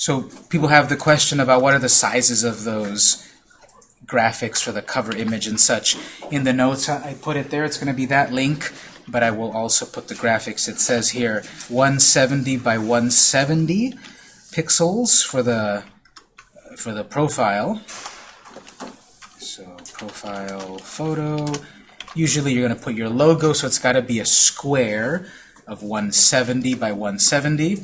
So people have the question about what are the sizes of those graphics for the cover image and such. In the notes, I put it there. It's going to be that link, but I will also put the graphics. It says here 170 by 170 pixels for the for the profile. So profile photo. Usually you're going to put your logo, so it's got to be a square of 170 by 170.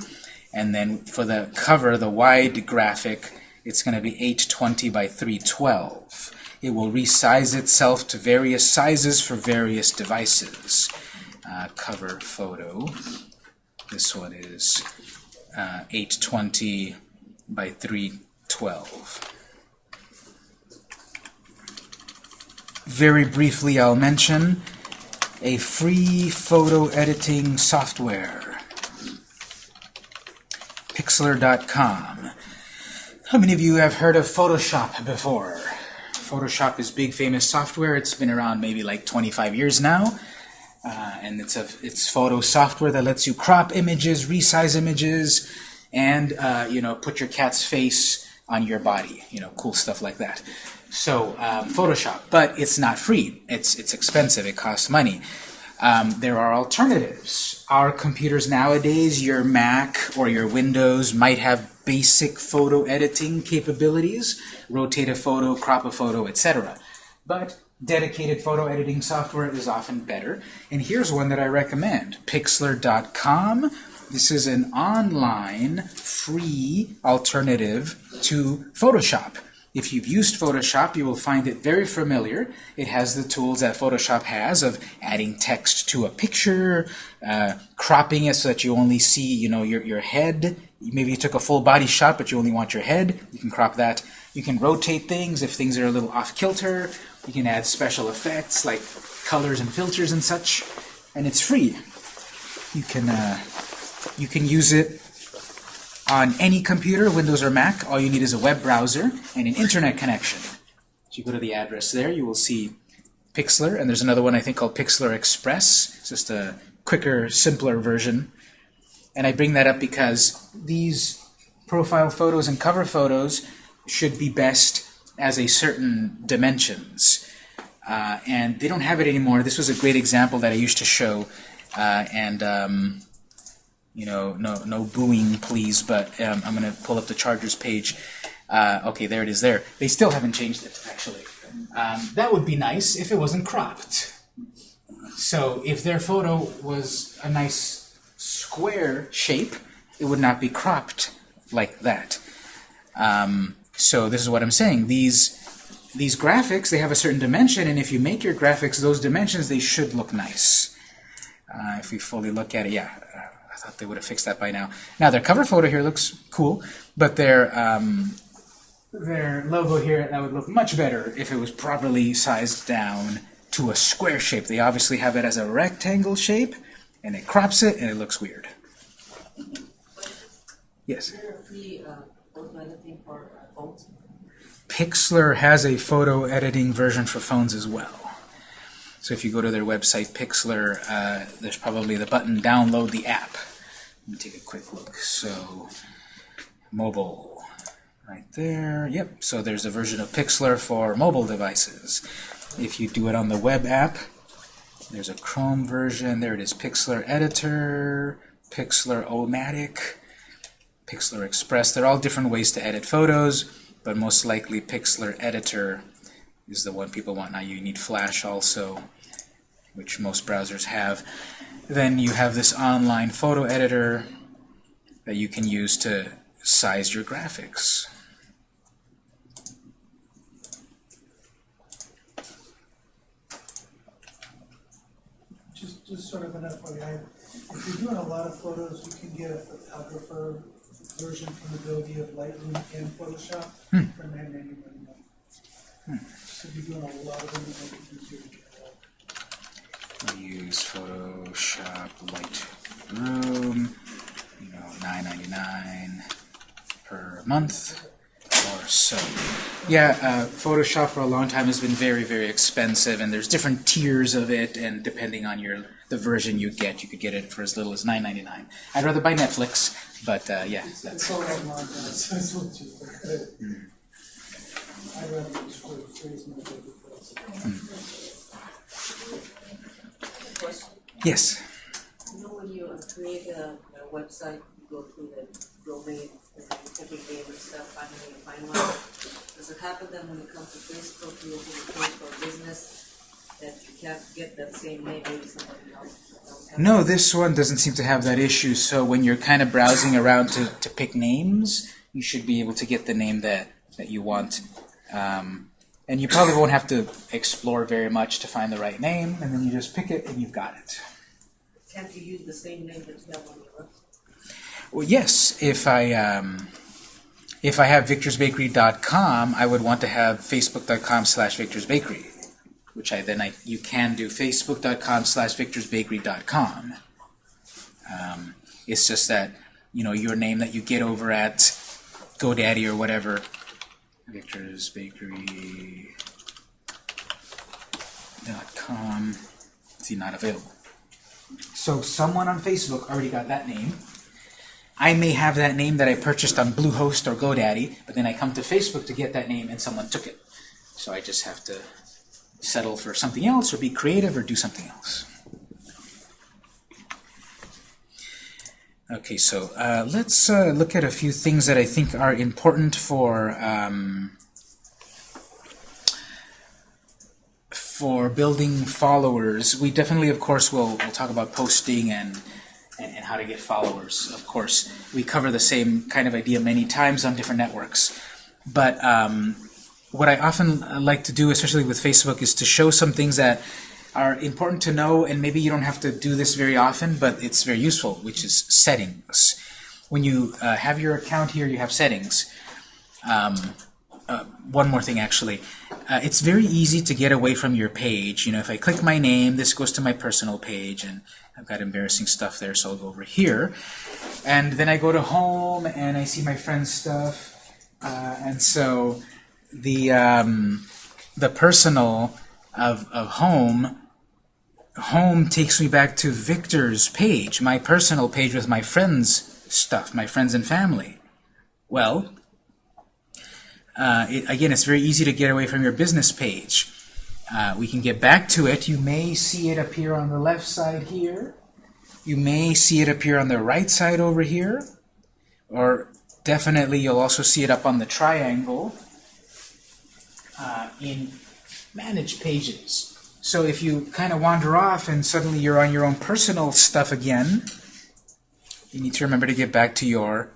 And then for the cover, the wide graphic, it's going to be 820 by 312. It will resize itself to various sizes for various devices. Uh, cover photo. This one is uh, 820 by 312. Very briefly, I'll mention a free photo editing software. Pixlr.com. How many of you have heard of Photoshop before? Photoshop is big famous software. It's been around maybe like 25 years now. Uh, and it's a it's photo software that lets you crop images, resize images, and uh, you know put your cat's face on your body. You know, cool stuff like that. So um, Photoshop, but it's not free. It's it's expensive. It costs money. Um, there are alternatives. Our computers nowadays, your Mac or your Windows might have basic photo editing capabilities, rotate a photo, crop a photo, etc. But dedicated photo editing software is often better. And here's one that I recommend, Pixlr.com. This is an online free alternative to Photoshop. If you've used Photoshop, you will find it very familiar. It has the tools that Photoshop has of adding text to a picture, uh, cropping it so that you only see, you know, your, your head. Maybe you took a full body shot, but you only want your head. You can crop that. You can rotate things if things are a little off kilter. You can add special effects like colors and filters and such. And it's free. You can, uh, you can use it on any computer, Windows or Mac, all you need is a web browser and an internet connection. So you go to the address there, you will see Pixlr, and there's another one I think called Pixlr Express. It's just a quicker, simpler version. And I bring that up because these profile photos and cover photos should be best as a certain dimensions. Uh, and they don't have it anymore. This was a great example that I used to show. Uh, and um, you know, no, no booing, please, but um, I'm going to pull up the Chargers page. Uh, okay, there it is there. They still haven't changed it, actually. Um, that would be nice if it wasn't cropped. So if their photo was a nice square shape, it would not be cropped like that. Um, so this is what I'm saying. These these graphics, they have a certain dimension, and if you make your graphics those dimensions, they should look nice. Uh, if we fully look at it, yeah, I thought they would have fixed that by now. Now their cover photo here looks cool, but their um, their logo here that would look much better if it was properly sized down to a square shape. They obviously have it as a rectangle shape, and it crops it, and it looks weird. Yes. Pixlr has a photo editing version for phones as well. So if you go to their website, Pixlr, uh, there's probably the button download the app. Let me take a quick look. So mobile, right there. Yep, so there's a version of Pixlr for mobile devices. If you do it on the web app, there's a Chrome version. There it is, Pixlr Editor, Pixlr O-Matic, Pixlr Express. They're all different ways to edit photos, but most likely Pixlr Editor is the one people want. Now you need Flash also which most browsers have. Then you have this online photo editor that you can use to size your graphics. Just, just sort of an FYI, if you're doing a lot of photos, you can get a photographer version from the Adobe of Lightroom and Photoshop for nine ninety nine. Hmm. So if you're doing a lot of them, it might be easier to get. Use Photoshop Lightroom, you know, 9.99 per month. or so. Yeah, uh, Photoshop for a long time has been very, very expensive, and there's different tiers of it, and depending on your the version you get, you could get it for as little as $9.99. I'd rather buy Netflix, but uh, yeah, It's that's all online now, so it's a little cheaper. I'd rather use for freeze my paper files. Question, yes. you know when you create a, a website, you go through the domain, and you type in name and stuff, finally you find one. Does it happen then when it comes to Facebook, you open a page for business, that you can't get that same name, maybe somebody else No, this one doesn't seem to have that issue. So when you're kind of browsing around to, to pick names, you should be able to get the name that, that you want. Um, and you probably won't have to explore very much to find the right name, and then you just pick it and you've got it. Can't you use the same name that you have on your website? Well, yes, if I um, if I have victorsbakery.com, I would want to have facebook.com slash victorsbakery, which I then I you can do facebook.com slash victorsbakery.com. Um, it's just that you know your name that you get over at GoDaddy or whatever, victorsbakery.com. See, not available. So someone on Facebook already got that name. I may have that name that I purchased on Bluehost or GoDaddy, but then I come to Facebook to get that name and someone took it. So I just have to settle for something else or be creative or do something else. Okay, so uh, let's uh, look at a few things that I think are important for um, for building followers. We definitely, of course, will will talk about posting and and, and how to get followers. Of course, we cover the same kind of idea many times on different networks. But um, what I often uh, like to do, especially with Facebook, is to show some things that are important to know, and maybe you don't have to do this very often, but it's very useful, which is settings. When you uh, have your account here, you have settings. Um, uh, one more thing, actually. Uh, it's very easy to get away from your page. You know, if I click my name, this goes to my personal page, and I've got embarrassing stuff there, so I'll go over here. And then I go to home, and I see my friend's stuff. Uh, and so the um, the personal of, of home home takes me back to Victor's page, my personal page with my friends' stuff, my friends and family. Well, uh, it, again, it's very easy to get away from your business page. Uh, we can get back to it. You may see it appear on the left side here. You may see it appear on the right side over here. Or definitely you'll also see it up on the triangle uh, in Manage Pages. So if you kind of wander off and suddenly you're on your own personal stuff again, you need to remember to get back to your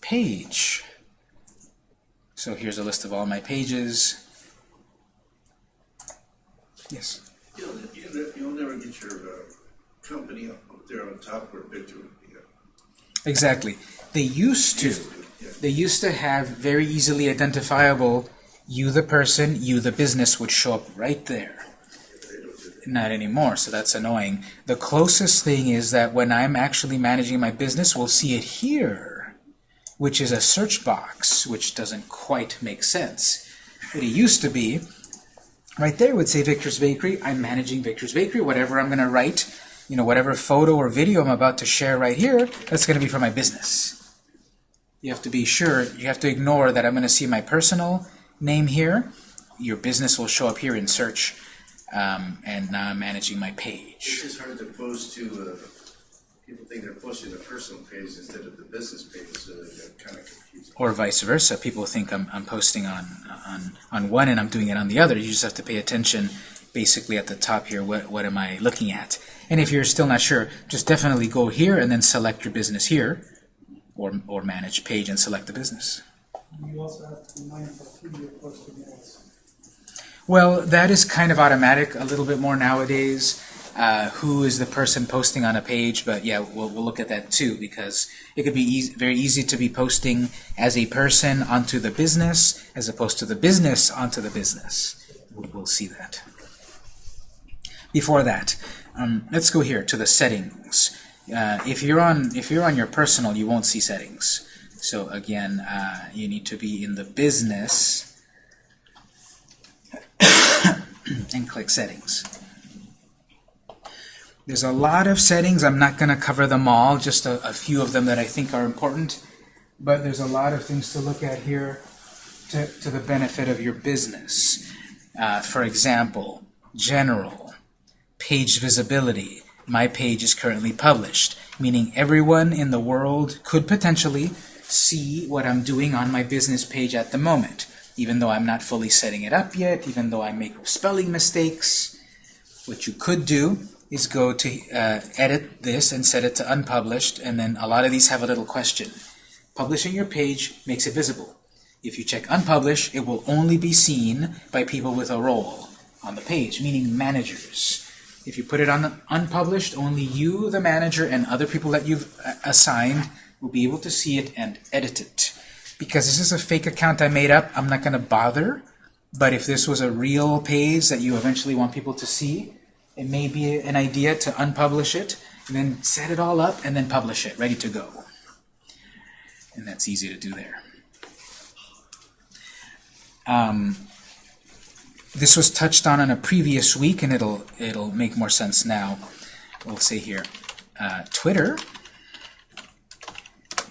page. So here's a list of all my pages. Yes. You'll, you'll, you'll never get your uh, company up there on top where Victor would be. Exactly. They used to. They used to have very easily identifiable you the person, you the business would show up right there. They don't do that. Not anymore, so that's annoying. The closest thing is that when I'm actually managing my business, we'll see it here, which is a search box, which doesn't quite make sense. But it used to be, right there would say Victor's Bakery. I'm managing Victor's Bakery. Whatever I'm going to write, you know, whatever photo or video I'm about to share right here, that's going to be for my business. You have to be sure, you have to ignore that I'm going to see my personal name here. Your business will show up here in search. Um, and now I'm managing my It's page. just hard to post to, uh, people think they're posting the personal page instead of the business page, so they're kind of confusing. Or vice versa. People think I'm, I'm posting on, on, on one and I'm doing it on the other. You just have to pay attention basically at the top here. What, what am I looking at? And if you're still not sure, just definitely go here and then select your business here or, or manage page and select the business. You also have to be mindful who you're posting ads. Well, that is kind of automatic a little bit more nowadays. Uh, who is the person posting on a page? But yeah, we'll, we'll look at that too because it could be easy, very easy to be posting as a person onto the business as opposed to the business onto the business. We'll, see that. Before that, um, let's go here to the settings. Uh, if you're on if you're on your personal, you won't see settings. So again, uh, you need to be in the business and click settings. There's a lot of settings. I'm not going to cover them all, just a, a few of them that I think are important. But there's a lot of things to look at here to, to the benefit of your business. Uh, for example, general, page visibility. My page is currently published, meaning everyone in the world could potentially see what I'm doing on my business page at the moment, even though I'm not fully setting it up yet, even though I make spelling mistakes. What you could do is go to uh, edit this and set it to unpublished, and then a lot of these have a little question. Publishing your page makes it visible. If you check unpublish, it will only be seen by people with a role on the page, meaning managers. If you put it on the unpublished, only you, the manager, and other people that you've uh, assigned will be able to see it and edit it. Because this is a fake account I made up, I'm not going to bother. But if this was a real page that you eventually want people to see, it may be an idea to unpublish it, and then set it all up, and then publish it, ready to go. And that's easy to do there. Um, this was touched on in a previous week, and it'll it'll make more sense now. We'll say here, uh, Twitter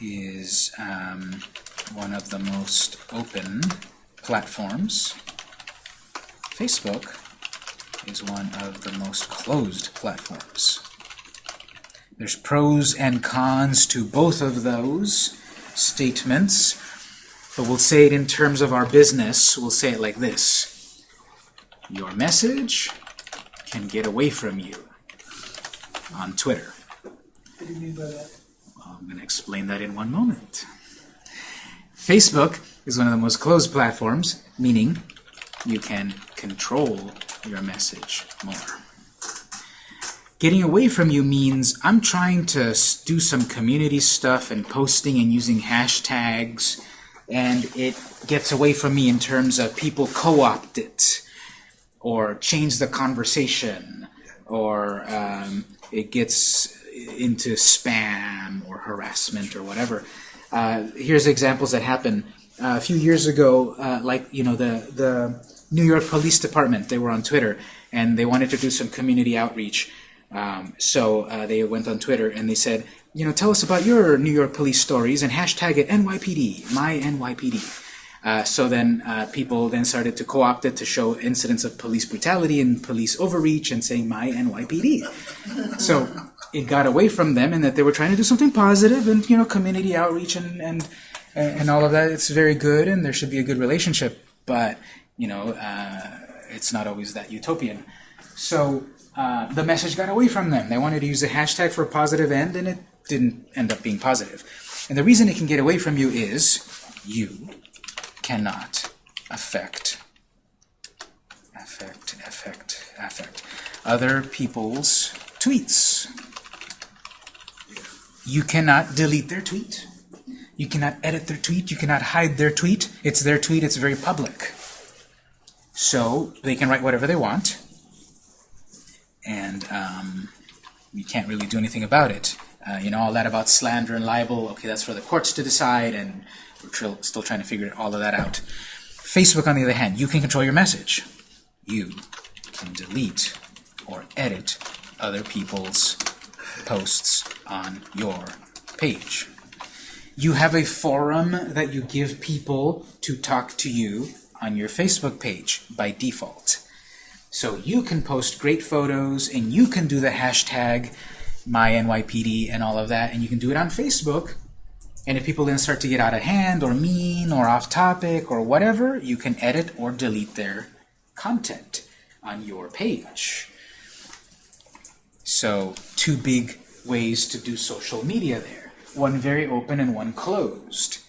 is um, one of the most open platforms. Facebook is one of the most closed platforms. There's pros and cons to both of those statements, but we'll say it in terms of our business. We'll say it like this. Your message can get away from you on Twitter. What do you mean by that? I'm going to explain that in one moment. Facebook is one of the most closed platforms, meaning you can control your message more. Getting away from you means I'm trying to do some community stuff and posting and using hashtags, and it gets away from me in terms of people co-opt it, or change the conversation, or um, it gets into spam or harassment or whatever. Uh, here's examples that happen. Uh, a few years ago, uh, like you know the the New York Police Department, they were on Twitter and they wanted to do some community outreach. Um, so uh, they went on Twitter and they said, you know, tell us about your New York police stories and hashtag it NYPD, my NYPD. Uh, so then uh, people then started to co-opt it to show incidents of police brutality and police overreach and saying my NYPD. So it got away from them and that they were trying to do something positive and you know community outreach and and and all of that. It's very good and there should be a good relationship, but you know uh, it's not always that utopian. So uh, the message got away from them. They wanted to use a hashtag for a positive end and it didn't end up being positive. And the reason it can get away from you is you cannot affect, affect, affect, affect other people's tweets. You cannot delete their tweet. You cannot edit their tweet. You cannot hide their tweet. It's their tweet. It's very public. So they can write whatever they want. And um, you can't really do anything about it. Uh, you know, all that about slander and libel, okay, that's for the courts to decide, and we're still trying to figure all of that out. Facebook, on the other hand, you can control your message. You can delete or edit other people's posts on your page. You have a forum that you give people to talk to you on your Facebook page by default. So you can post great photos and you can do the hashtag MyNYPD and all of that, and you can do it on Facebook. And if people then start to get out of hand or mean or off topic or whatever, you can edit or delete their content on your page. So two big ways to do social media there. One very open and one closed.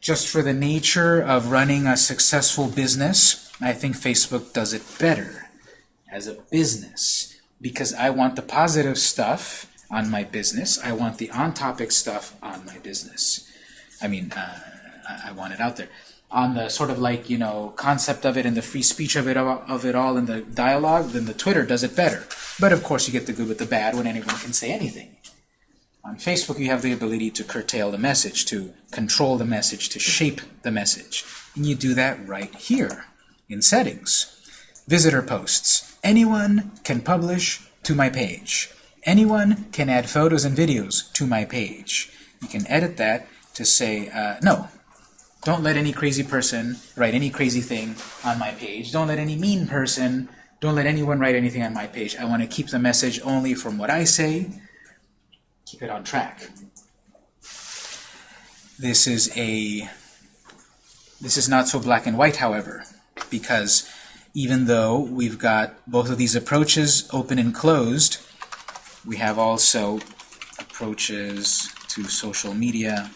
Just for the nature of running a successful business, I think Facebook does it better as a business because I want the positive stuff on my business. I want the on-topic stuff on my business. I mean, uh, I, I want it out there. On the sort of like, you know, concept of it and the free speech of it, of it all and the dialogue, then the Twitter does it better. But of course you get the good with the bad when anyone can say anything. On Facebook, you have the ability to curtail the message, to control the message, to shape the message. And you do that right here in Settings. Visitor posts. Anyone can publish to my page. Anyone can add photos and videos to my page. You can edit that to say, uh, no, don't let any crazy person write any crazy thing on my page. Don't let any mean person, don't let anyone write anything on my page. I want to keep the message only from what I say. Keep it on track. This is a this is not so black and white, however, because even though we've got both of these approaches open and closed, we have also approaches to social media,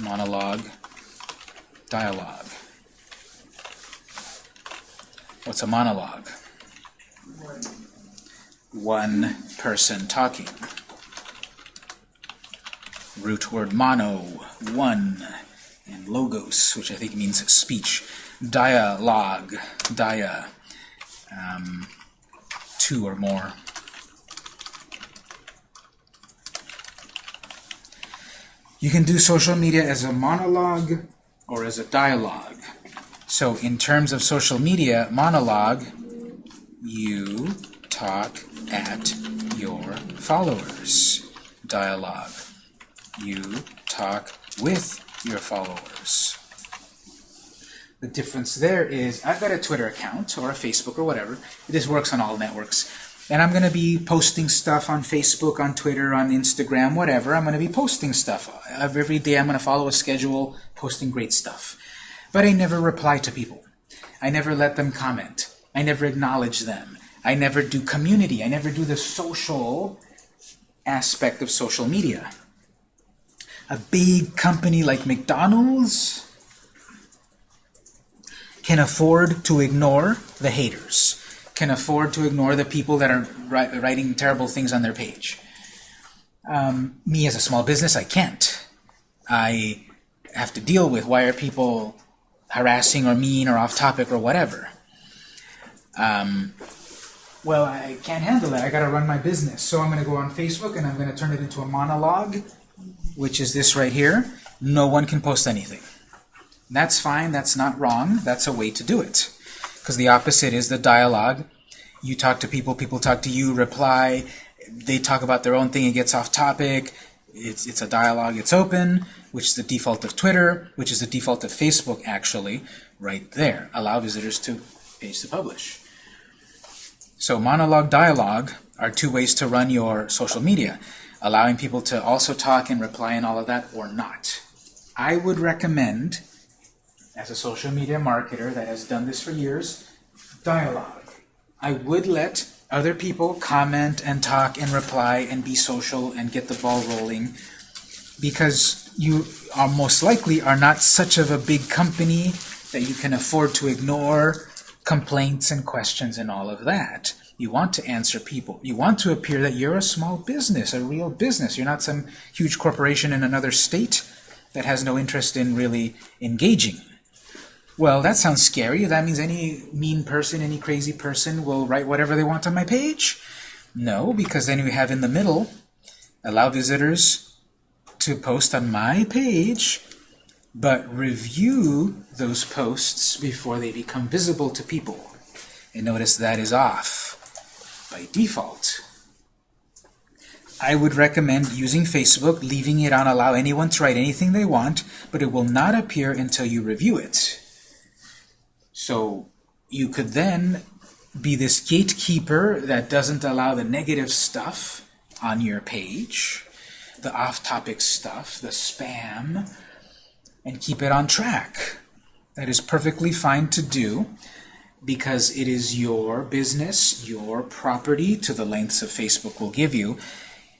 monologue, dialogue. What's a monologue? One person talking. Root word mono, one, and logos, which I think means speech. Dialogue, dia, um, two or more. You can do social media as a monologue or as a dialogue. So in terms of social media, monologue, you talk at your followers. Dialogue, you talk with your followers. The difference there is I've got a Twitter account or a Facebook or whatever. This works on all networks. And I'm going to be posting stuff on Facebook, on Twitter, on Instagram, whatever. I'm going to be posting stuff. Every day I'm going to follow a schedule, posting great stuff. But I never reply to people. I never let them comment. I never acknowledge them. I never do community. I never do the social aspect of social media. A big company like McDonald's can afford to ignore the haters, can afford to ignore the people that are writing terrible things on their page. Um, me as a small business, I can't. I have to deal with why are people harassing or mean or off topic or whatever. Um, well, I can't handle that. I got to run my business. So I'm going to go on Facebook and I'm going to turn it into a monologue, which is this right here. No one can post anything. That's fine. That's not wrong. That's a way to do it. Because the opposite is the dialogue. You talk to people, people talk to you, reply. They talk about their own thing, it gets off topic. It's, it's a dialogue, it's open, which is the default of Twitter, which is the default of Facebook, actually, right there. Allow visitors to page to publish. So monologue, dialogue are two ways to run your social media, allowing people to also talk and reply and all of that, or not. I would recommend, as a social media marketer that has done this for years, dialogue. I would let other people comment and talk and reply and be social and get the ball rolling because you are most likely are not such of a big company that you can afford to ignore complaints and questions and all of that. You want to answer people. You want to appear that you're a small business, a real business. You're not some huge corporation in another state that has no interest in really engaging. Well, that sounds scary. That means any mean person, any crazy person will write whatever they want on my page? No, because then you have in the middle, allow visitors to post on my page, but review those posts before they become visible to people. And notice that is off by default. I would recommend using Facebook, leaving it on allow anyone to write anything they want, but it will not appear until you review it. So you could then be this gatekeeper that doesn't allow the negative stuff on your page, the off-topic stuff, the spam, and keep it on track. That is perfectly fine to do because it is your business, your property to the lengths of Facebook will give you.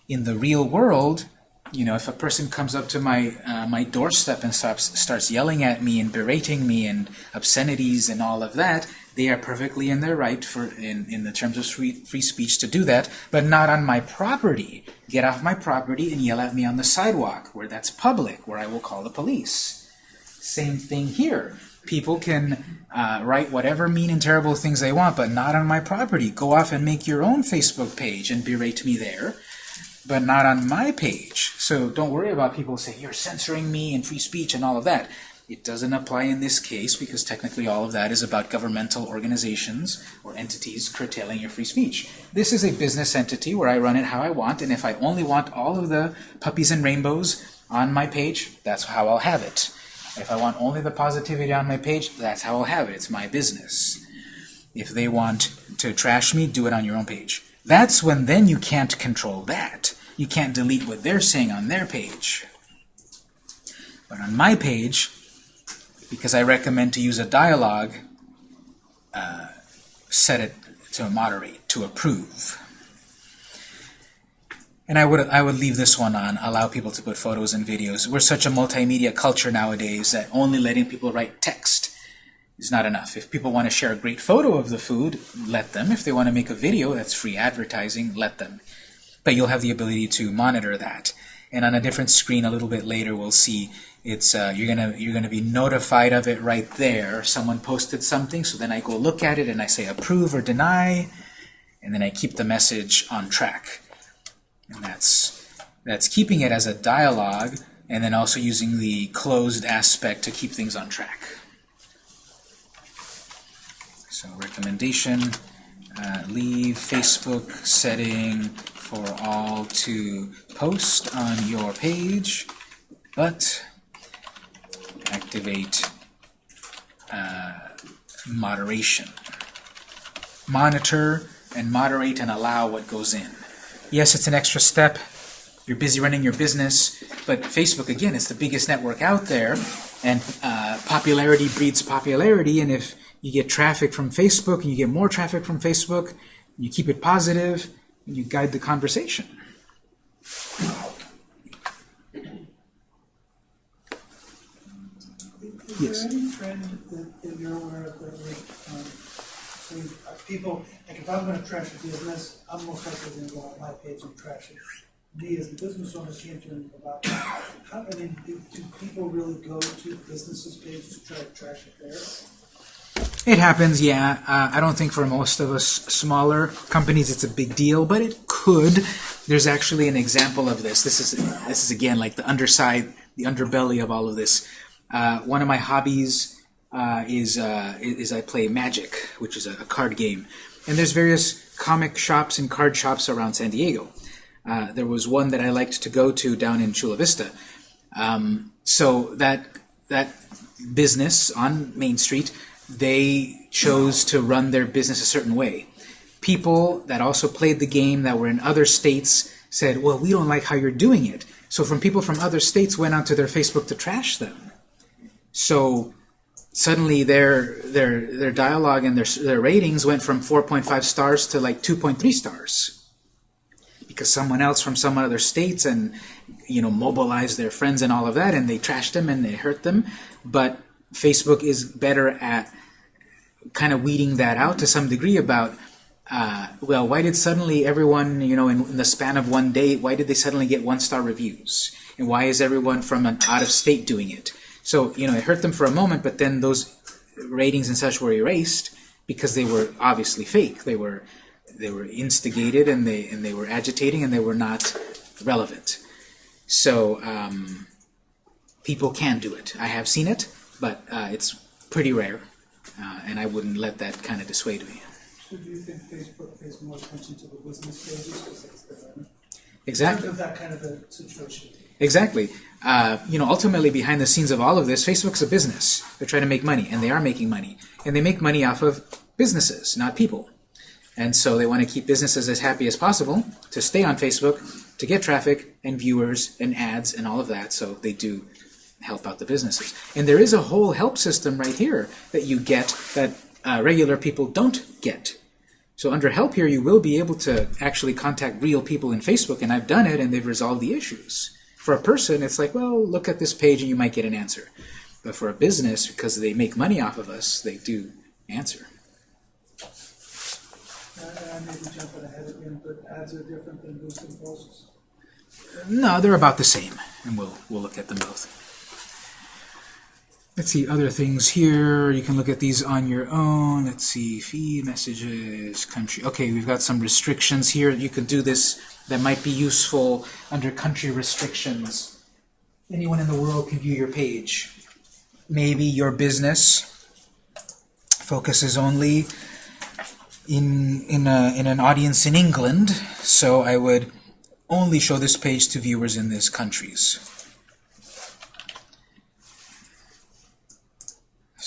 In the real world, you know, if a person comes up to my uh, my doorstep and starts starts yelling at me and berating me and obscenities and all of that, they are perfectly in their right for in in the terms of free free speech to do that, but not on my property. Get off my property and yell at me on the sidewalk where that's public, where I will call the police. Same thing here. People can uh, write whatever mean and terrible things they want, but not on my property. Go off and make your own Facebook page and berate me there, but not on my page. So don't worry about people saying you're censoring me and free speech and all of that. It doesn't apply in this case because technically all of that is about governmental organizations or entities curtailing your free speech. This is a business entity where I run it how I want, and if I only want all of the puppies and rainbows on my page, that's how I'll have it. If I want only the positivity on my page, that's how I'll have it. It's my business. If they want to trash me, do it on your own page. That's when then you can't control that. You can't delete what they're saying on their page. But on my page, because I recommend to use a dialogue, uh, set it to moderate, to approve. And I would I would leave this one on, allow people to put photos and videos. We're such a multimedia culture nowadays that only letting people write text is not enough. If people want to share a great photo of the food, let them. If they want to make a video, that's free advertising, let them. But you'll have the ability to monitor that. And on a different screen a little bit later, we'll see it's uh, you're gonna you're gonna be notified of it right there. Someone posted something, so then I go look at it and I say approve or deny, and then I keep the message on track. And that's that's keeping it as a dialogue, and then also using the closed aspect to keep things on track. So recommendation, uh, leave Facebook setting for all to post on your page, but activate uh, moderation. Monitor and moderate and allow what goes in. Yes, it's an extra step. You're busy running your business, but Facebook, again, is the biggest network out there, and uh, popularity breeds popularity, and if you get traffic from Facebook and you get more traffic from Facebook, you keep it positive, and you guide the conversation. Is there any trend that, that you're aware of that would, um, so uh, people, like if I'm gonna trash a business, I'm most likely gonna go on my page and trash it. Me as the business owner can't do anything about it. How, I mean, do, do people really go to businesses page to try to trash it there? It happens, yeah. Uh, I don't think for most of us smaller companies it's a big deal, but it could. There's actually an example of this. This is this is again like the underside, the underbelly of all of this. Uh, one of my hobbies uh, is uh, is I play Magic, which is a, a card game, and there's various comic shops and card shops around San Diego. Uh, there was one that I liked to go to down in Chula Vista. Um, so that that business on Main Street, they chose to run their business a certain way. People that also played the game that were in other states said, "Well, we don't like how you're doing it." So from people from other states went onto their Facebook to trash them. So suddenly their their their dialogue and their their ratings went from 4.5 stars to like 2.3 stars because someone else from some other states and you know mobilized their friends and all of that and they trashed them and they hurt them but Facebook is better at kind of weeding that out to some degree about uh, well why did suddenly everyone you know in, in the span of one day why did they suddenly get one star reviews and why is everyone from an out of state doing it so you know it hurt them for a moment but then those ratings and such were erased because they were obviously fake they were they were instigated and they and they were agitating and they were not relevant. So um, people can do it. I have seen it, but uh, it's pretty rare, uh, and I wouldn't let that kind of dissuade me. So do you think Facebook pays more attention to the business pages because it's the, Exactly. of that kind of a situation? Exactly. Uh, you know, ultimately, behind the scenes of all of this, Facebook's a business. They're trying to make money, and they are making money, and they make money off of businesses, not people. And so they want to keep businesses as happy as possible to stay on Facebook, to get traffic and viewers and ads and all of that. So they do help out the businesses. And there is a whole help system right here that you get that uh, regular people don't get. So under help here, you will be able to actually contact real people in Facebook, and I've done it, and they've resolved the issues. For a person, it's like, well, look at this page and you might get an answer. But for a business, because they make money off of us, they do answer. I, I may be jumping ahead again, but ads are different than boosting posts. No, they're about the same, and we'll we'll look at them both. Let's see, other things here. You can look at these on your own. Let's see, feed, messages, country. Okay, we've got some restrictions here. You could do this that might be useful under country restrictions. Anyone in the world can view your page. Maybe your business focuses only in in a, in an audience in England, so I would only show this page to viewers in these countries.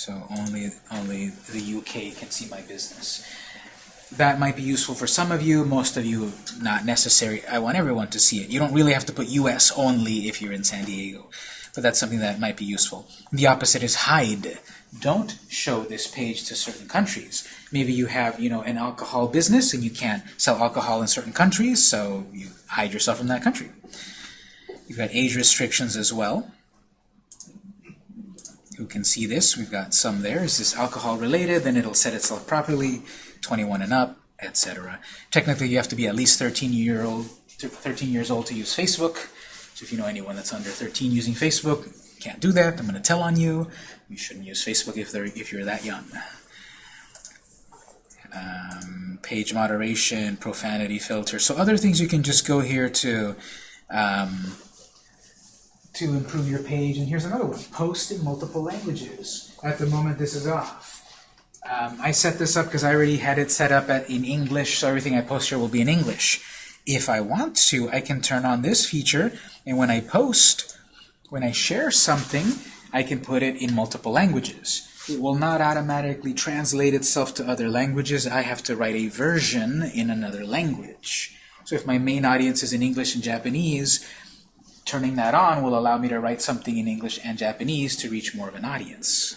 So only only the UK can see my business. That might be useful for some of you, most of you not necessary. I want everyone to see it. You don't really have to put US only if you're in San Diego, but that's something that might be useful. The opposite is hide. Don't show this page to certain countries. Maybe you have, you know, an alcohol business and you can't sell alcohol in certain countries, so you hide yourself from that country. You've got age restrictions as well who can see this. We've got some there. Is this alcohol related? Then it'll set itself properly, 21 and up, etc. Technically, you have to be at least 13 year old, 13 years old to use Facebook. So if you know anyone that's under 13 using Facebook, can't do that. I'm going to tell on you. You shouldn't use Facebook if they're if you're that young. Um, page moderation, profanity filter. So other things you can just go here to. Um, to improve your page. And here's another one, post in multiple languages. At the moment, this is off. Um, I set this up because I already had it set up at, in English, so everything I post here will be in English. If I want to, I can turn on this feature, and when I post, when I share something, I can put it in multiple languages. It will not automatically translate itself to other languages. I have to write a version in another language. So if my main audience is in English and Japanese, turning that on will allow me to write something in English and Japanese to reach more of an audience.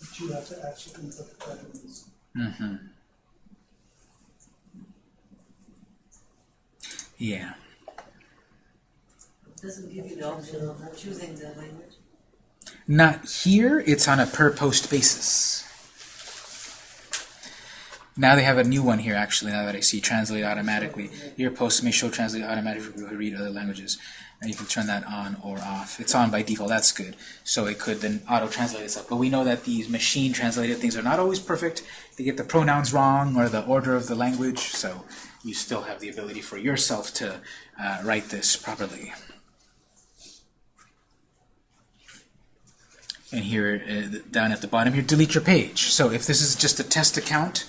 But you have to actually input the Japanese. Mm-hmm. Yeah. It doesn't give you the option of choosing the language. Not here, it's on a per post basis. Now they have a new one here actually, now that I see translate automatically. Your posts may show translate automatically for people who read other languages. And you can turn that on or off. It's on by default, that's good. So it could then auto-translate itself. But we know that these machine-translated things are not always perfect. They get the pronouns wrong or the order of the language, so you still have the ability for yourself to uh, write this properly. And here, uh, down at the bottom here, delete your page. So if this is just a test account,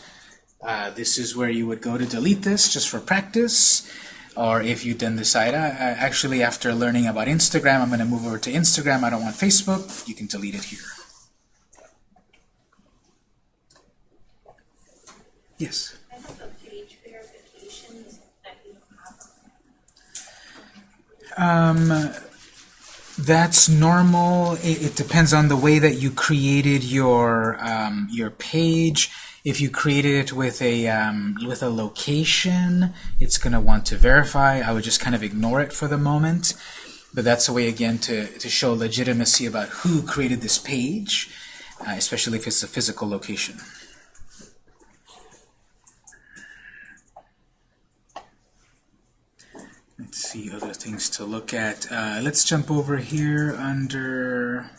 uh, this is where you would go to delete this just for practice. Or if you then decide, uh, actually after learning about Instagram, I'm going to move over to Instagram, I don't want Facebook, you can delete it here. Yes? I have a page verifications that you have. Um, that's normal. It, it, depends on the way that you created your um, your page. If you created it with a um, with a location, it's going to want to verify. I would just kind of ignore it for the moment. But that's a way, again, to, to show legitimacy about who created this page, uh, especially if it's a physical location. Let's see other things to look at. Uh, let's jump over here under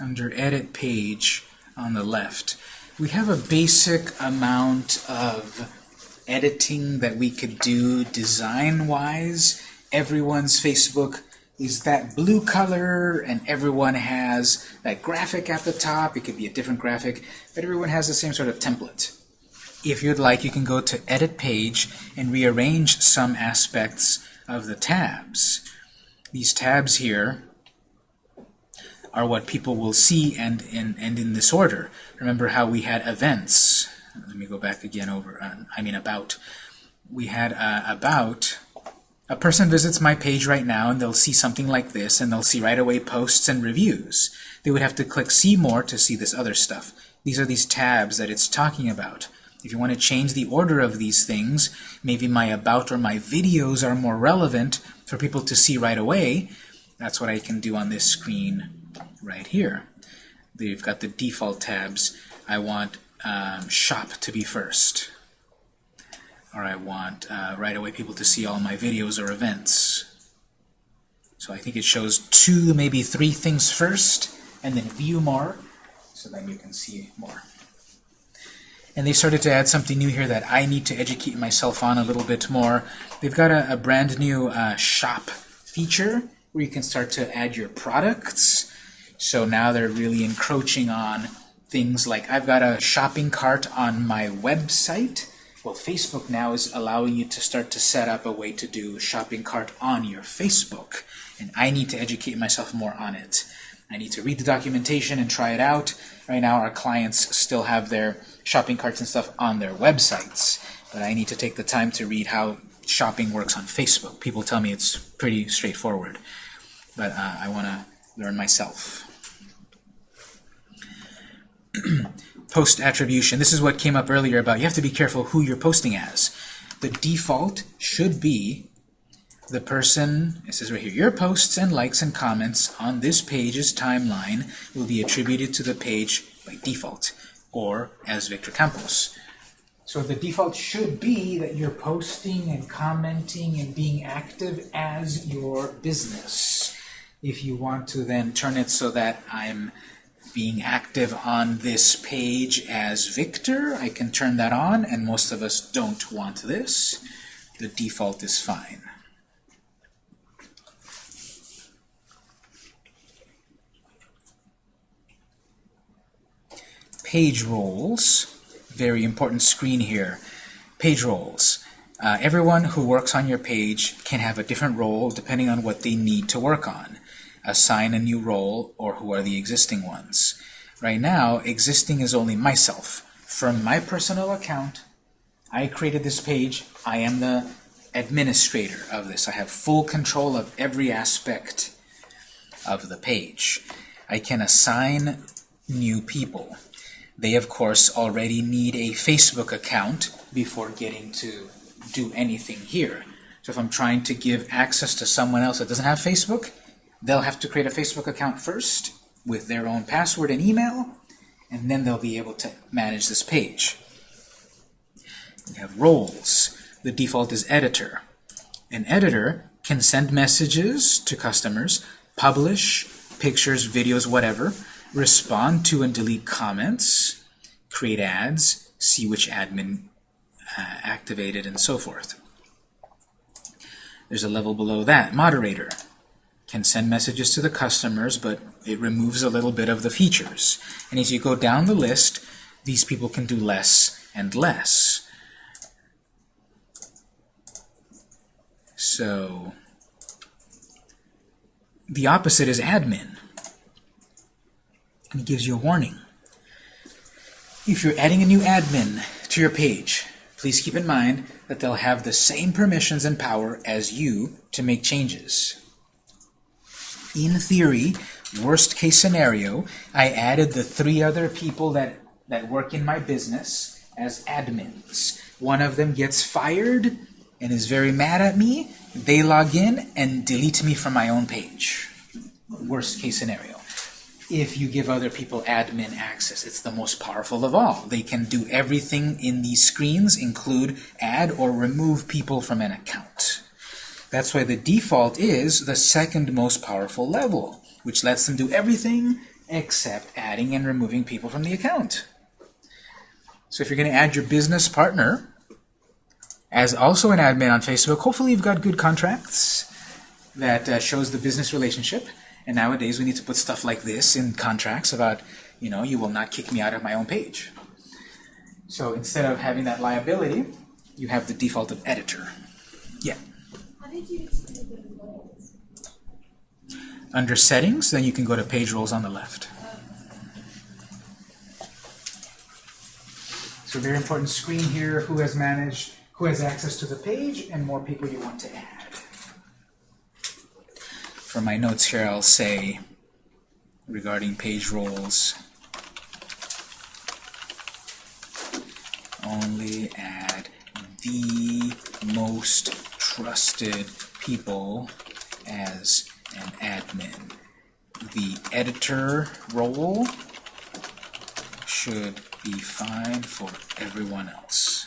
under edit page on the left. We have a basic amount of editing that we could do design-wise. Everyone's Facebook is that blue color and everyone has that graphic at the top. It could be a different graphic, but everyone has the same sort of template. If you'd like, you can go to Edit Page and rearrange some aspects of the tabs. These tabs here are what people will see and, and, and in this order. Remember how we had events. Let me go back again over, uh, I mean about. We had uh, about, a person visits my page right now and they'll see something like this and they'll see right away posts and reviews. They would have to click See More to see this other stuff. These are these tabs that it's talking about. If you want to change the order of these things, maybe my about or my videos are more relevant for people to see right away, that's what I can do on this screen right here. They've got the default tabs. I want um, shop to be first. Or I want uh, right away people to see all my videos or events. So I think it shows two, maybe three things first, and then view more, so then you can see more. And they started to add something new here that I need to educate myself on a little bit more. They've got a, a brand new uh, shop feature where you can start to add your products. So now they're really encroaching on things like I've got a shopping cart on my website. Well, Facebook now is allowing you to start to set up a way to do shopping cart on your Facebook. And I need to educate myself more on it. I need to read the documentation and try it out. Right now, our clients still have their shopping carts and stuff on their websites, but I need to take the time to read how shopping works on Facebook. People tell me it's pretty straightforward, but uh, I want to learn myself. Post attribution. This is what came up earlier about you have to be careful who you're posting as. The default should be the person, it says right here, your posts and likes and comments on this page's timeline will be attributed to the page by default, or as Victor Campos. So the default should be that you're posting and commenting and being active as your business. If you want to then turn it so that I'm being active on this page as Victor, I can turn that on, and most of us don't want this. The default is fine. page roles. Very important screen here. Page roles. Uh, everyone who works on your page can have a different role depending on what they need to work on. Assign a new role or who are the existing ones. Right now, existing is only myself. From my personal account, I created this page. I am the administrator of this. I have full control of every aspect of the page. I can assign new people. They, of course, already need a Facebook account before getting to do anything here. So if I'm trying to give access to someone else that doesn't have Facebook, they'll have to create a Facebook account first with their own password and email, and then they'll be able to manage this page. We have roles. The default is editor. An editor can send messages to customers, publish pictures, videos, whatever, respond to and delete comments, create ads, see which admin uh, activated, and so forth. There's a level below that. Moderator can send messages to the customers, but it removes a little bit of the features. And as you go down the list, these people can do less and less. So the opposite is admin and it gives you a warning. If you're adding a new admin to your page, please keep in mind that they'll have the same permissions and power as you to make changes. In theory, worst case scenario, I added the three other people that, that work in my business as admins. One of them gets fired and is very mad at me. They log in and delete me from my own page. Worst case scenario if you give other people admin access. It's the most powerful of all. They can do everything in these screens, include add or remove people from an account. That's why the default is the second most powerful level, which lets them do everything except adding and removing people from the account. So if you're going to add your business partner as also an admin on Facebook, hopefully you've got good contracts that uh, shows the business relationship. And nowadays we need to put stuff like this in contracts about, you know, you will not kick me out of my own page. So instead of having that liability, you have the default of editor. Yeah. Under settings, then you can go to page roles on the left. So very important screen here, who has managed, who has access to the page, and more people you want to add. For my notes here, I'll say regarding page roles, only add the most trusted people as an admin. The editor role should be fine for everyone else.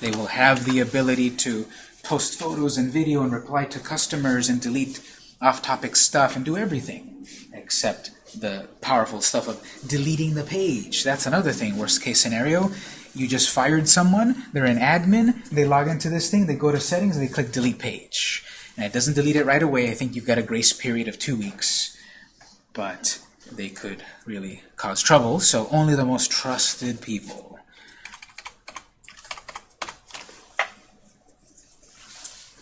They will have the ability to post photos and video and reply to customers and delete off-topic stuff and do everything except the powerful stuff of deleting the page. That's another thing. Worst case scenario, you just fired someone, they're an admin, they log into this thing, they go to settings, and they click delete page. And it doesn't delete it right away. I think you've got a grace period of two weeks. But they could really cause trouble, so only the most trusted people.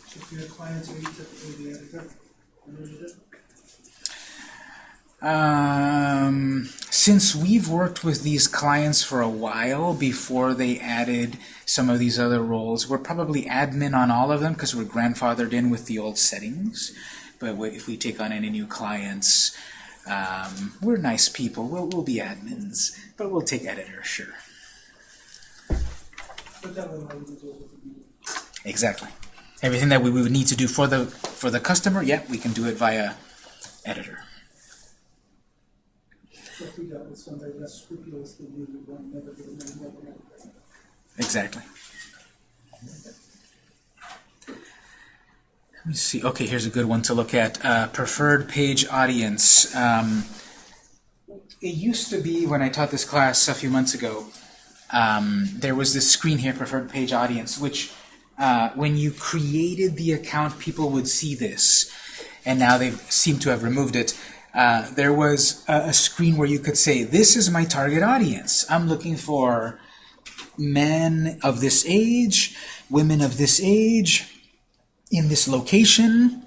So for your clients, are you typically the editor? when you do it? Um, since we've worked with these clients for a while before they added some of these other roles, we're probably admin on all of them because we're grandfathered in with the old settings. But if we take on any new clients, um, we're nice people. We'll, we'll be admins, but we'll take editor, sure. Exactly. Everything that we would need to do for the for the customer, yeah, we can do it via editor. Exactly. Let me see. Okay, here's a good one to look at. Uh, preferred page audience. Um, it used to be when I taught this class a few months ago, um, there was this screen here, preferred page audience, which uh, when you created the account, people would see this. And now they seem to have removed it. Uh, there was a, a screen where you could say, this is my target audience. I'm looking for men of this age, women of this age, in this location.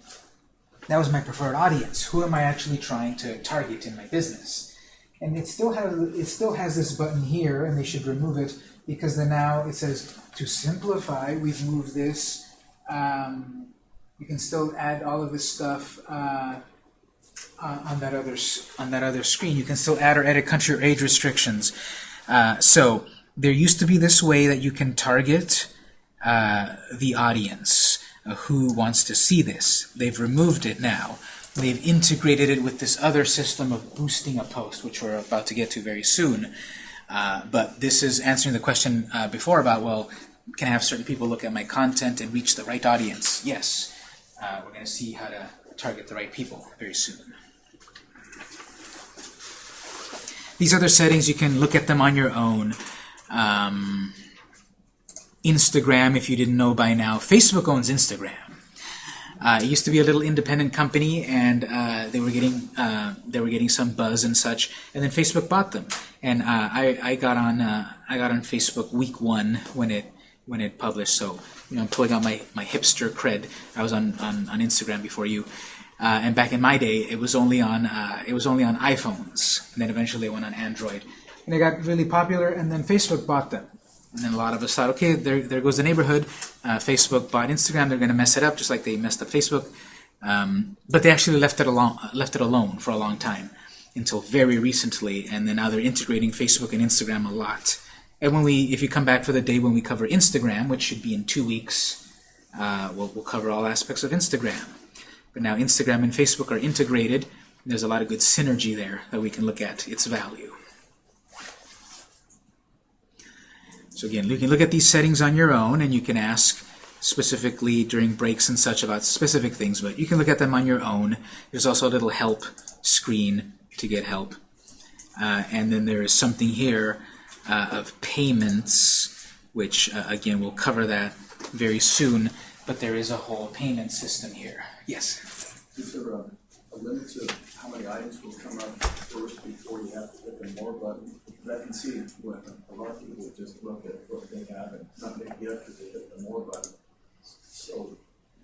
That was my preferred audience. Who am I actually trying to target in my business? And it still has it still has this button here, and they should remove it because then now it says to simplify. We've moved this. Um, you can still add all of this stuff uh, on on that other on that other screen. You can still add or edit country or age restrictions. Uh, so there used to be this way that you can target uh, the audience uh, who wants to see this. They've removed it now. They've integrated it with this other system of boosting a post, which we're about to get to very soon. Uh, but this is answering the question uh, before about, well, can I have certain people look at my content and reach the right audience? Yes. Uh, we're going to see how to target the right people very soon. These other settings, you can look at them on your own. Um, Instagram, if you didn't know by now, Facebook owns Instagram. Uh, it used to be a little independent company, and uh, they were getting uh, they were getting some buzz and such. And then Facebook bought them, and uh, I, I got on uh, I got on Facebook week one when it when it published. So you know, I'm pulling out my, my hipster cred. I was on, on, on Instagram before you, uh, and back in my day, it was only on uh, it was only on iPhones, and then eventually it went on Android, and it got really popular. And then Facebook bought them. And then a lot of us thought, okay, there, there goes the neighborhood. Uh, Facebook bought Instagram. They're going to mess it up, just like they messed up Facebook. Um, but they actually left it alone, left it alone for a long time, until very recently. And then now they're integrating Facebook and Instagram a lot. And when we, if you come back for the day when we cover Instagram, which should be in two weeks, uh, we'll, we'll cover all aspects of Instagram. But now Instagram and Facebook are integrated. There's a lot of good synergy there that we can look at its value. So again, you can look at these settings on your own, and you can ask specifically during breaks and such about specific things, but you can look at them on your own. There's also a little help screen to get help. Uh, and then there is something here uh, of payments, which, uh, again, we'll cover that very soon, but there is a whole payment system here. Yes? Is there a, a limit to how many items will come up first before you have to hit the more button? But I can see what a lot of people just look at what they have and not make yet because they hit the more button. So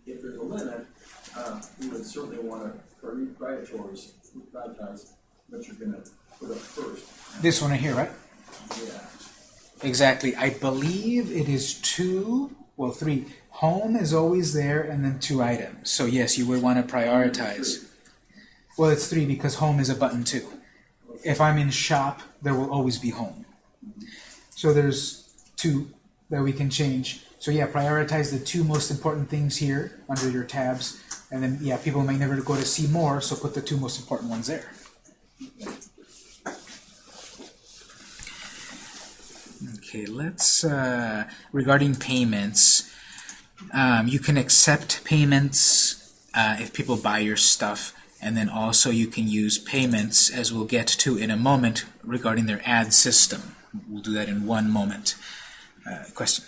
if there's a limit, uh, we would certainly want to prioritize, prioritize what you're gonna put up first. This one right here, right? Yeah. Exactly. I believe it is two, well, three. Home is always there, and then two items. So yes, you would want to prioritize. Well, it's three because home is a button too. If I'm in shop, there will always be home. So there's two that we can change. So yeah, prioritize the two most important things here under your tabs, and then yeah, people may never go to see more, so put the two most important ones there. Okay, let's, uh, regarding payments, um, you can accept payments uh, if people buy your stuff. And then also you can use payments, as we'll get to in a moment, regarding their ad system. We'll do that in one moment. Uh, question?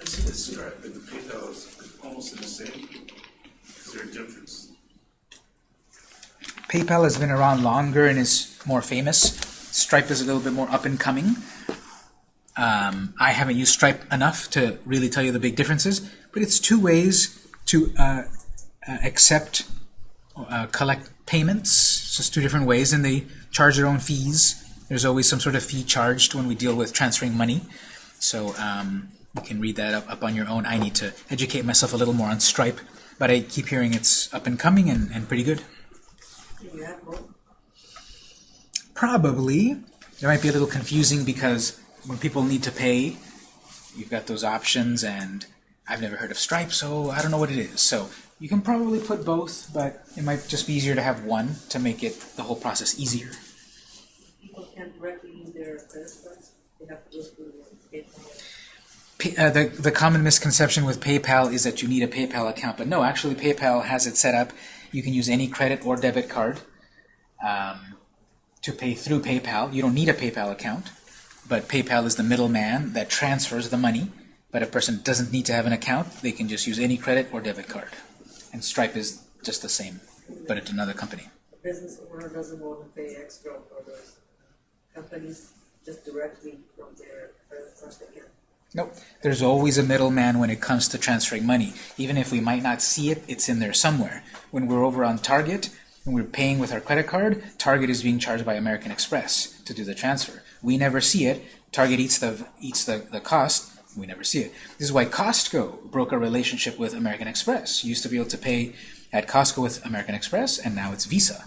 I see the Stripe, but the PayPal is almost the same. Is there a difference? PayPal has been around longer and is more famous. Stripe is a little bit more up and coming. Um, I haven't used Stripe enough to really tell you the big differences, but it's two ways to uh, uh, accept, uh, collect payments. It's just two different ways, and they charge their own fees. There's always some sort of fee charged when we deal with transferring money. So um, you can read that up, up on your own. I need to educate myself a little more on Stripe, but I keep hearing it's up and coming and, and pretty good. Do you have both? Probably. It might be a little confusing because when people need to pay, you've got those options, and I've never heard of Stripe, so I don't know what it is. So you can probably put both, but it might just be easier to have one to make it the whole process easier. People can't directly use their credit cards, they have to go through the PayPal. Uh, the, the common misconception with PayPal is that you need a PayPal account, but no, actually PayPal has it set up. You can use any credit or debit card um, to pay through PayPal. You don't need a PayPal account, but PayPal is the middleman that transfers the money. But a person doesn't need to have an account. They can just use any credit or debit card. And Stripe is just the same, but it's another company. The business owner doesn't want to pay extra for those companies, just directly from their credit cards they can. Nope. There's always a middleman when it comes to transferring money. Even if we might not see it, it's in there somewhere. When we're over on Target and we're paying with our credit card, Target is being charged by American Express to do the transfer. We never see it. Target eats the eats the, the cost. We never see it. This is why Costco broke a relationship with American Express. You used to be able to pay at Costco with American Express, and now it's Visa.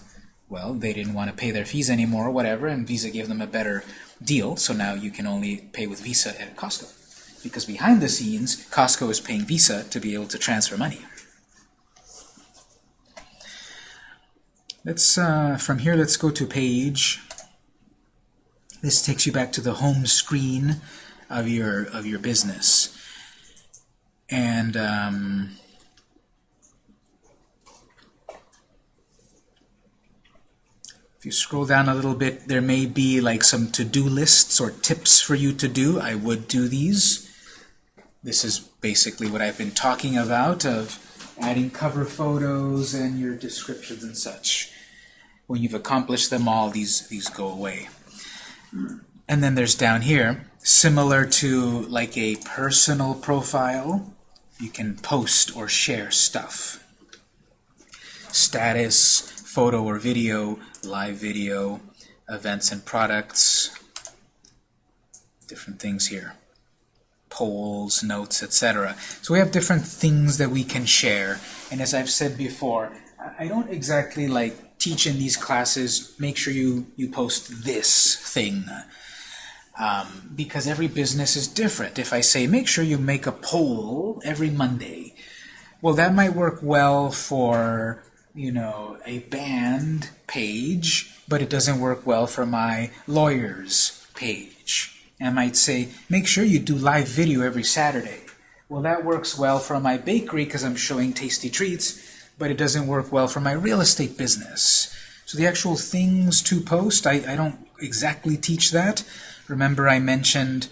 Well, they didn't want to pay their fees anymore, or whatever, and Visa gave them a better deal, so now you can only pay with Visa at Costco because behind the scenes, Costco is paying Visa to be able to transfer money. Let's uh, from here. Let's go to page. This takes you back to the home screen of your of your business, and um, if you scroll down a little bit, there may be like some to-do lists or tips for you to do. I would do these. This is basically what I've been talking about of adding cover photos and your descriptions and such. When you've accomplished them all, these, these go away. And then there's down here, similar to like a personal profile, you can post or share stuff. Status, photo or video, live video, events and products, different things here polls, notes, etc. So we have different things that we can share. And as I've said before, I don't exactly like teach in these classes, make sure you, you post this thing. Um, because every business is different. If I say, make sure you make a poll every Monday, well, that might work well for, you know, a band page, but it doesn't work well for my lawyer's page. I might say, make sure you do live video every Saturday. Well, that works well for my bakery because I'm showing tasty treats, but it doesn't work well for my real estate business. So the actual things to post, I, I don't exactly teach that. Remember I mentioned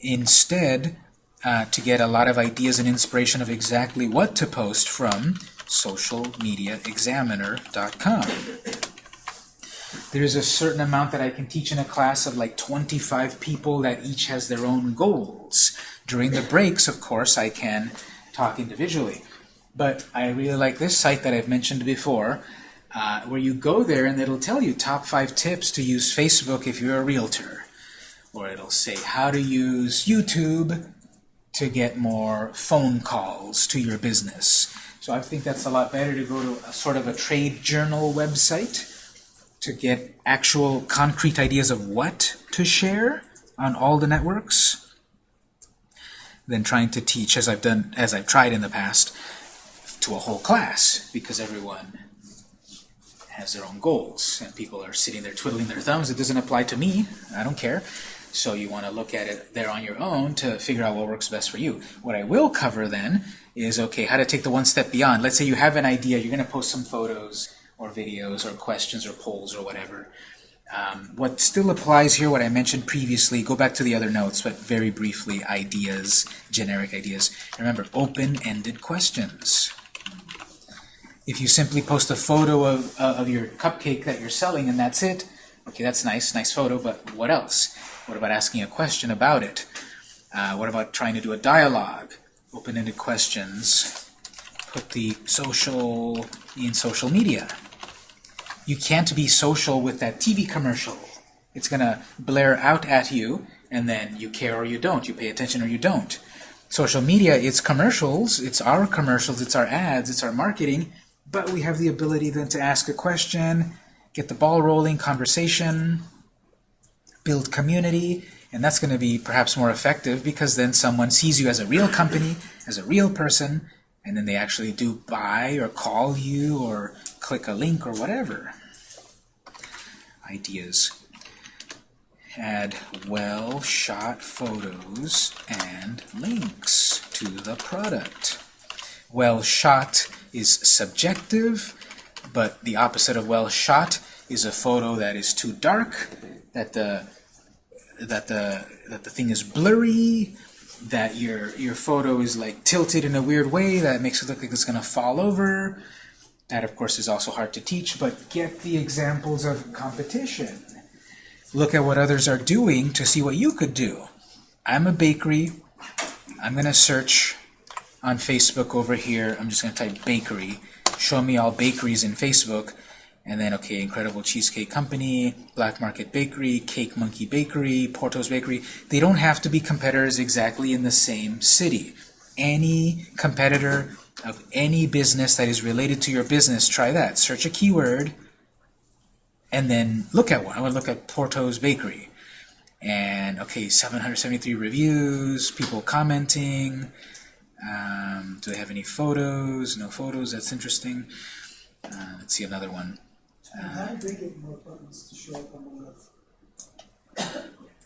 instead uh, to get a lot of ideas and inspiration of exactly what to post from socialmediaexaminer.com. There's a certain amount that I can teach in a class of like 25 people that each has their own goals. During the breaks, of course, I can talk individually. But I really like this site that I've mentioned before, uh, where you go there and it'll tell you top five tips to use Facebook if you're a realtor. Or it'll say how to use YouTube to get more phone calls to your business. So I think that's a lot better to go to a sort of a trade journal website to get actual concrete ideas of what to share on all the networks than trying to teach, as I've done, as I've tried in the past, to a whole class, because everyone has their own goals, and people are sitting there twiddling their thumbs. It doesn't apply to me. I don't care. So you want to look at it there on your own to figure out what works best for you. What I will cover then is, okay, how to take the one step beyond. Let's say you have an idea, you're going to post some photos or videos or questions or polls or whatever. Um, what still applies here, what I mentioned previously, go back to the other notes, but very briefly, ideas, generic ideas. Remember, open-ended questions. If you simply post a photo of, uh, of your cupcake that you're selling and that's it, okay, that's nice, nice photo, but what else? What about asking a question about it? Uh, what about trying to do a dialogue? Open-ended questions. Put the social in social media. You can't be social with that TV commercial. It's going to blare out at you, and then you care or you don't. You pay attention or you don't. Social media, it's commercials, it's our commercials, it's our ads, it's our marketing, but we have the ability then to ask a question, get the ball rolling, conversation, build community, and that's going to be perhaps more effective because then someone sees you as a real company, as a real person, and then they actually do buy or call you or click a link or whatever. Ideas. Add well-shot photos and links to the product. Well-shot is subjective, but the opposite of well-shot is a photo that is too dark, that the that the that the thing is blurry, that your your photo is like tilted in a weird way that makes it look like it's to fall over. That of course is also hard to teach, but get the examples of competition. Look at what others are doing to see what you could do. I'm a bakery. I'm to search on Facebook over here. I'm just going to type bakery. Show me all bakeries in Facebook. And then, okay, Incredible Cheesecake Company, Black Market Bakery, Cake Monkey Bakery, Porto's Bakery. They don't have to be competitors exactly in the same city. Any competitor of any business that is related to your business, try that. Search a keyword, and then look at one. I would look at Porto's Bakery. And, okay, 773 reviews, people commenting. Um, do they have any photos? No photos, that's interesting. Uh, let's see another one. And how do they get more buttons to show up on the left?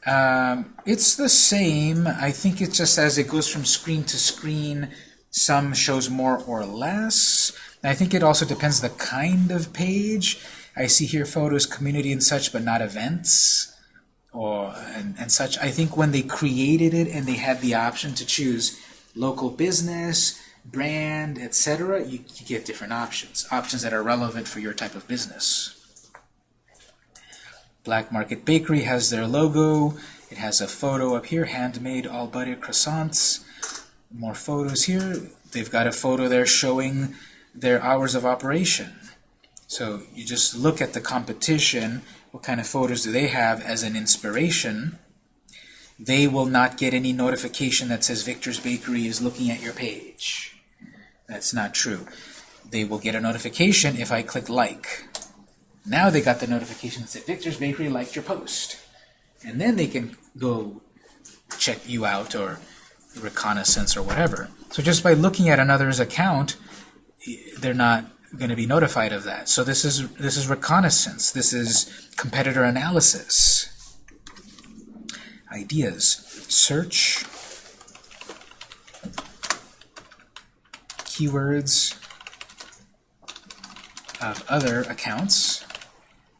Um, it's the same. I think it's just as it goes from screen to screen, some shows more or less. I think it also depends the kind of page. I see here photos, community and such, but not events or and, and such. I think when they created it and they had the option to choose local business, brand, etc., you, you get different options. Options that are relevant for your type of business. Black Market Bakery has their logo. It has a photo up here, handmade all butter croissants. More photos here. They've got a photo there showing their hours of operation. So you just look at the competition, what kind of photos do they have as an inspiration. They will not get any notification that says Victor's Bakery is looking at your page. That's not true. They will get a notification if I click like. Now they got the notification that said Victor's Bakery liked your post. And then they can go check you out or reconnaissance or whatever. So just by looking at another's account, they're not going to be notified of that. So this is this is reconnaissance. This is competitor analysis. Ideas. Search keywords of other accounts.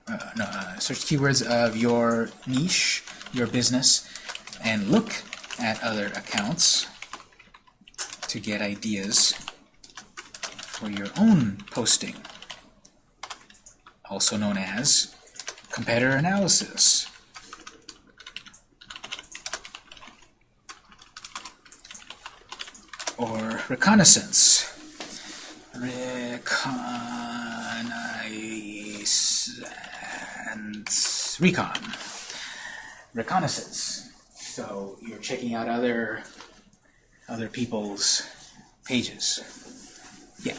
Uh, no, uh, search keywords of your niche, your business, and look at other accounts to get ideas for your own posting, also known as competitor analysis. Or reconnaissance. Reconnaissance. Recon. Reconnaissance. So you're checking out other other people's pages. Yeah.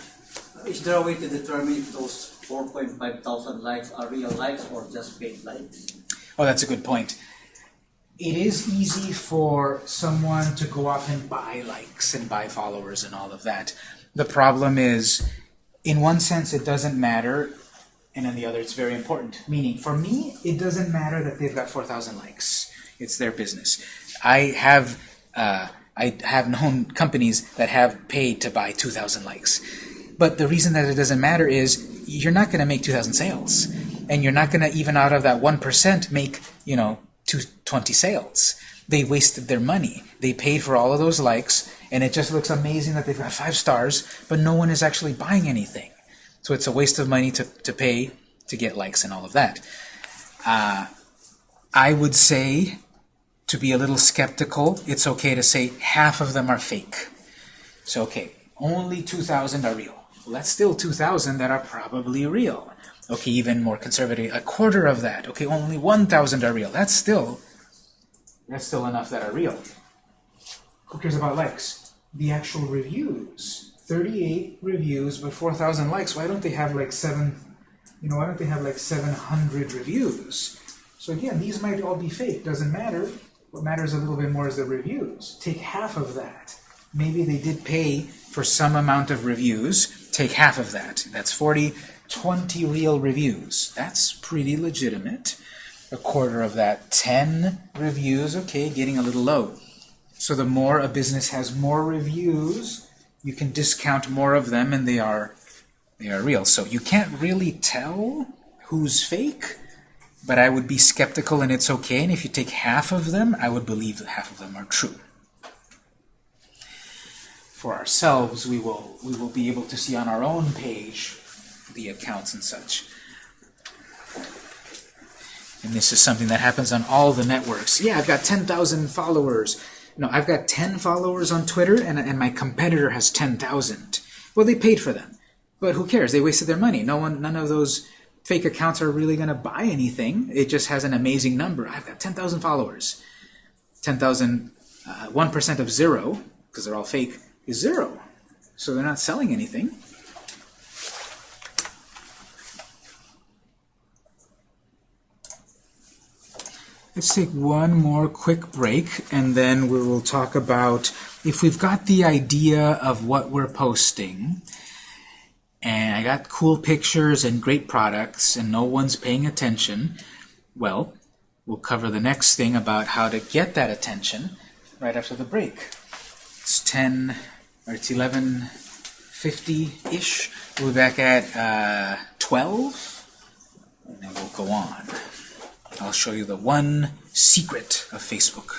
Is there a way to determine if those 4.5 thousand likes are real likes or just fake likes? Oh, that's a good point. It is easy for someone to go off and buy likes and buy followers and all of that. The problem is, in one sense, it doesn't matter, and in the other, it's very important. Meaning, for me, it doesn't matter that they've got 4,000 likes. It's their business. I have uh, I have known companies that have paid to buy 2,000 likes. But the reason that it doesn't matter is you're not going to make 2,000 sales. And you're not going to even out of that 1% make, you know, two, 20 sales. They wasted their money. They paid for all of those likes, and it just looks amazing that they've got five stars, but no one is actually buying anything. So it's a waste of money to, to pay to get likes and all of that. Uh, I would say, to be a little skeptical, it's okay to say half of them are fake. So, okay, only 2,000 are real. Well, that's still 2,000 that are probably real. Okay, even more conservative, a quarter of that. Okay, only 1,000 are real. That's still, that's still enough that are real. Who cares about likes? The actual reviews. 38 reviews, but 4,000 likes. Why don't they have like seven, you know, why don't they have like 700 reviews? So again, these might all be fake. Doesn't matter. What matters a little bit more is the reviews. Take half of that. Maybe they did pay for some amount of reviews. Take half of that. That's 40, 20 real reviews. That's pretty legitimate. A quarter of that, 10 reviews. Okay, getting a little low. So the more a business has more reviews, you can discount more of them and they are they are real. So you can't really tell who's fake, but I would be skeptical and it's okay. And if you take half of them, I would believe that half of them are true. For ourselves, we will we will be able to see on our own page the accounts and such. And this is something that happens on all the networks. Yeah, I've got 10,000 followers. No, I've got 10 followers on Twitter, and, and my competitor has 10,000. Well, they paid for them. But who cares? They wasted their money. No one, none of those fake accounts are really going to buy anything. It just has an amazing number. I've got 10,000 followers. 10,000, uh, 1% of zero, because they're all fake, is zero. So they're not selling anything. Let's take one more quick break, and then we will talk about if we've got the idea of what we're posting, and I got cool pictures and great products, and no one's paying attention, well, we'll cover the next thing about how to get that attention right after the break. It's 10, or it's 11.50-ish. We'll be back at uh, 12, and then we'll go on. I'll show you the one secret of Facebook.